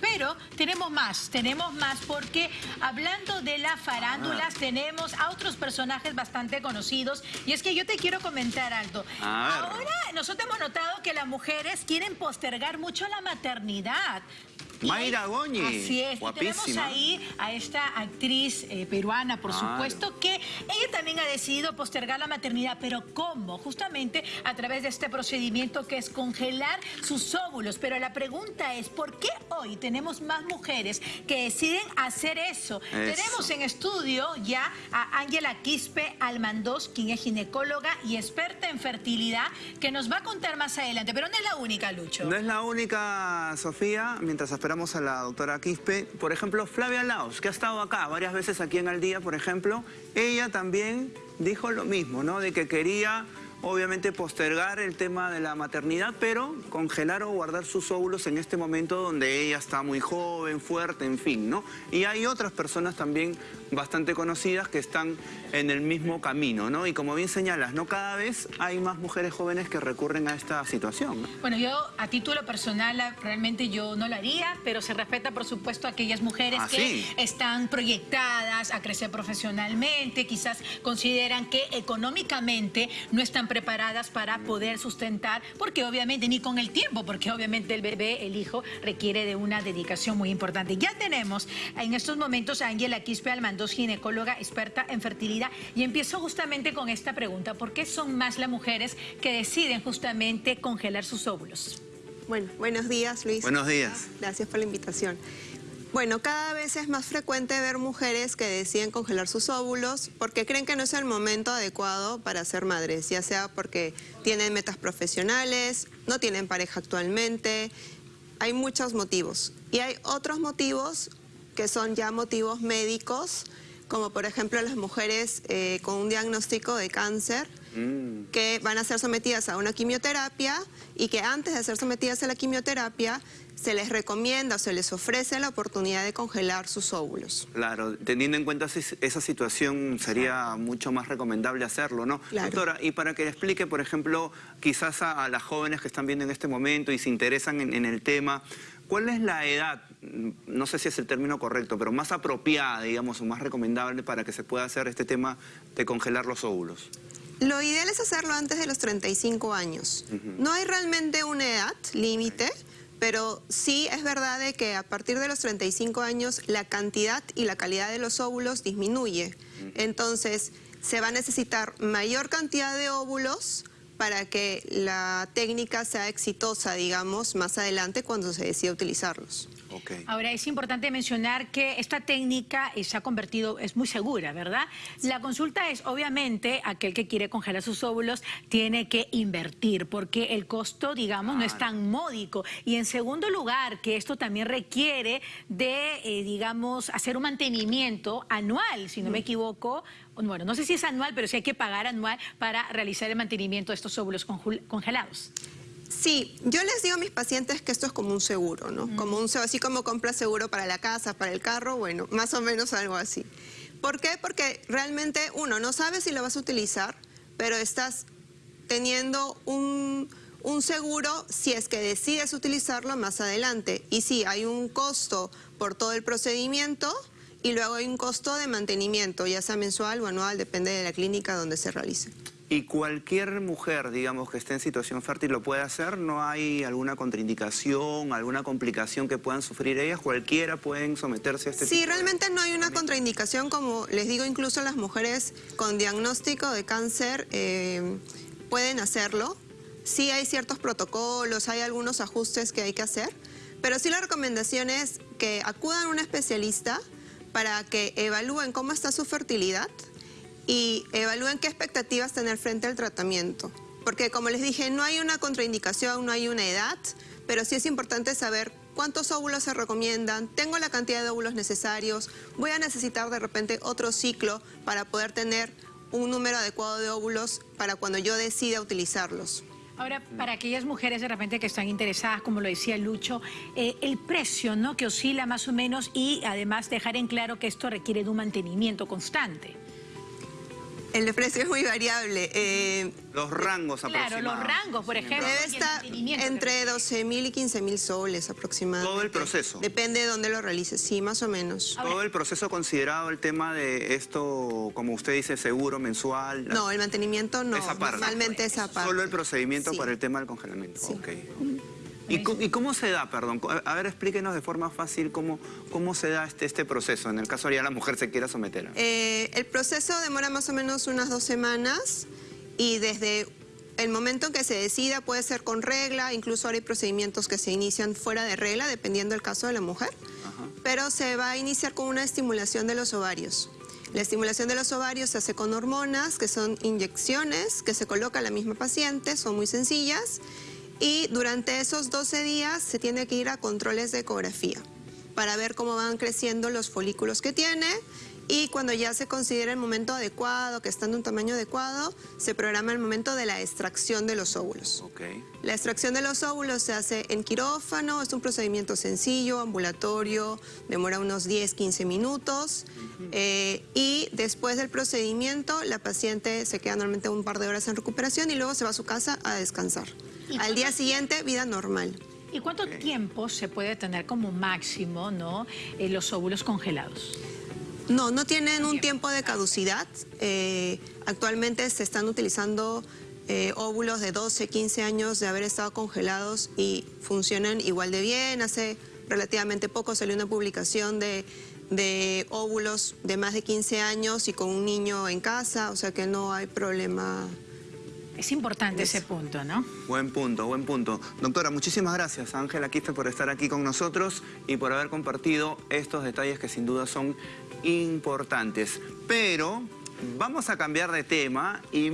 Pero tenemos más, tenemos más porque hablando de las farándulas tenemos a otros personajes bastante conocidos. Y es que yo te quiero comentar algo. Ahora nosotros hemos notado que las mujeres quieren postergar mucho la maternidad. Mayra Goñi. Así es. tenemos ahí a esta actriz eh, peruana, por supuesto, que ella también ha decidido postergar la maternidad. ¿Pero cómo? Justamente a través de este procedimiento que es congelar sus óvulos. Pero la pregunta es, ¿por qué hoy tenemos más mujeres que deciden hacer eso? Tenemos en estudio ya a Ángela Quispe Almandós, quien es ginecóloga y experta en fertilidad, que nos va a contar más adelante. Pero no es la única, Lucho. No es la única, Sofía, mientras esperamos a la doctora Quispe. Por ejemplo, Flavia Laos, que ha estado acá varias veces aquí en Al Día, por ejemplo, ella también dijo lo mismo, ¿no? De que quería obviamente postergar el tema de la maternidad, pero congelar o guardar sus óvulos en este momento donde ella está muy joven, fuerte, en fin, ¿no? Y hay otras personas también bastante conocidas que están en el mismo camino, ¿no? Y como bien señalas, ¿no? Cada vez hay más mujeres jóvenes que recurren a esta situación. Bueno, yo a título personal realmente yo no lo haría, pero se respeta por supuesto a aquellas mujeres ah, que están proyectadas a crecer profesionalmente, quizás consideran que económicamente no están preparadas para poder sustentar, porque obviamente, ni con el tiempo, porque obviamente el bebé, el hijo, requiere de una dedicación muy importante. Ya tenemos en estos momentos a Ángela Quispe Almandos, ginecóloga experta en fertilidad, y empiezo justamente con esta pregunta, ¿por qué son más las mujeres que deciden justamente congelar sus óvulos? Bueno, buenos días, Luis. Buenos días. Gracias por la invitación. Bueno, cada vez es más frecuente ver mujeres que deciden congelar sus óvulos porque creen que no es el momento adecuado para ser madres, ya sea porque tienen metas profesionales, no tienen pareja actualmente, hay muchos motivos. Y hay otros motivos que son ya motivos médicos, como por ejemplo las mujeres eh, con un diagnóstico de cáncer, mm. que van a ser sometidas a una quimioterapia y que antes de ser sometidas a la quimioterapia se les recomienda o se les ofrece la oportunidad de congelar sus óvulos. Claro, teniendo en cuenta esa situación sería mucho más recomendable hacerlo, ¿no? Doctora, y para que le explique, por ejemplo, quizás a, las jóvenes que están viendo en este momento y se interesan en, el tema, ¿cuál es la edad, no sé si es el término correcto, pero más apropiada, digamos, o más recomendable para que se pueda hacer este tema de congelar los óvulos? Lo ideal es hacerlo antes de los 35 años. No hay realmente una edad límite, pero sí es verdad de que a partir de los 35 años la cantidad y la calidad de los óvulos disminuye. Entonces se va a necesitar mayor cantidad de óvulos para que la técnica sea exitosa, digamos, más adelante cuando se decida utilizarlos. Ahora, es importante mencionar que esta técnica se ha convertido, es muy segura, ¿verdad? La consulta es, obviamente, aquel que quiere congelar sus óvulos tiene que invertir, porque el costo, digamos, no es tan módico. Y en segundo lugar, que esto también requiere de, eh, digamos, hacer un mantenimiento anual, si no me mm. equivoco, bueno, no sé si es anual, pero sí hay que pagar anual para realizar el mantenimiento de estos óvulos congelados. Sí, yo les digo a mis pacientes que esto es como un seguro, ¿no? Como un así como compras seguro para la casa, para el carro, bueno, más o menos algo así. ¿Por qué? Porque realmente uno no sabe si lo vas a utilizar, pero estás teniendo un, un seguro si es que decides utilizarlo más adelante. Y sí, hay un costo por todo el procedimiento y luego hay un costo de mantenimiento, ya sea mensual o anual, depende de la clínica donde se realice. ¿Y cualquier mujer, digamos, que esté en situación fértil lo puede hacer? ¿No hay alguna contraindicación, alguna complicación que puedan sufrir ellas? ¿Cualquiera pueden someterse a este Sí, realmente no hay una contraindicación, como les digo, incluso las mujeres con diagnóstico de cáncer eh, pueden hacerlo. Sí hay ciertos protocolos, hay algunos ajustes que hay que hacer, pero sí la recomendación es que acudan a un especialista para que evalúen cómo está su fertilidad, y evalúen qué expectativas tener frente al tratamiento. Porque como les dije, no hay una contraindicación, no hay una edad, pero sí es importante saber cuántos óvulos se recomiendan, tengo la cantidad de óvulos necesarios, voy a necesitar de repente otro ciclo para poder tener un número adecuado de óvulos para cuando yo decida utilizarlos. Ahora, para aquellas mujeres de repente que están interesadas, como lo decía Lucho, eh, el precio ¿no? que oscila más o menos y además dejar en claro que esto requiere de un mantenimiento constante. El precio es muy variable. Eh, los rangos aproximados. Claro, los rangos, por ejemplo. Debe estar entre 12 mil y 15 mil soles aproximadamente. Todo el proceso. Depende de dónde lo realices, sí, más o menos. Todo el proceso considerado el tema de esto, como usted dice, seguro mensual. No, el mantenimiento no. Esa parte. Normalmente esa parte. Solo el procedimiento para el tema del congelamiento. Sí. ¿Y, cómo se da, perdón? A ver, explíquenos de forma fácil cómo, cómo se da este, este proceso, en el caso de que la mujer se quiera someter. Eh, el proceso demora más o menos unas dos semanas y desde el momento en que se decida puede ser con regla, incluso ahora hay procedimientos que se inician fuera de regla, dependiendo del caso de la mujer, pero se va a iniciar con una estimulación de los ovarios. La estimulación de los ovarios se hace con hormonas, que son inyecciones que se coloca a la misma paciente, son muy sencillas, y durante esos 12 días se tiene que ir a controles de ecografía para ver cómo van creciendo los folículos que tiene y cuando ya se considera el momento adecuado, que están de un tamaño adecuado, se programa el momento de la extracción de los óvulos. La extracción de los óvulos se hace en quirófano, es un procedimiento sencillo, ambulatorio, demora unos 10-15 minutos eh, y después del procedimiento la paciente se queda normalmente un par de horas en recuperación y luego se va a su casa a descansar. Al día siguiente, vida normal. ¿Y cuánto tiempo se puede tener como máximo ¿no? Eh, los óvulos congelados? No, no tienen un tiempo de caducidad. Eh, actualmente se están utilizando eh, óvulos de 12, 15 años de haber estado congelados y funcionan igual de bien. Hace relativamente poco salió una publicación de, de óvulos de más de 15 años y con un niño en casa, o sea que no hay problema es importante ese punto, ¿no? Buen punto, buen punto. Doctora, muchísimas gracias Ángela Quispe por estar aquí con nosotros y por haber compartido estos detalles que sin duda son importantes. Pero vamos a cambiar de tema y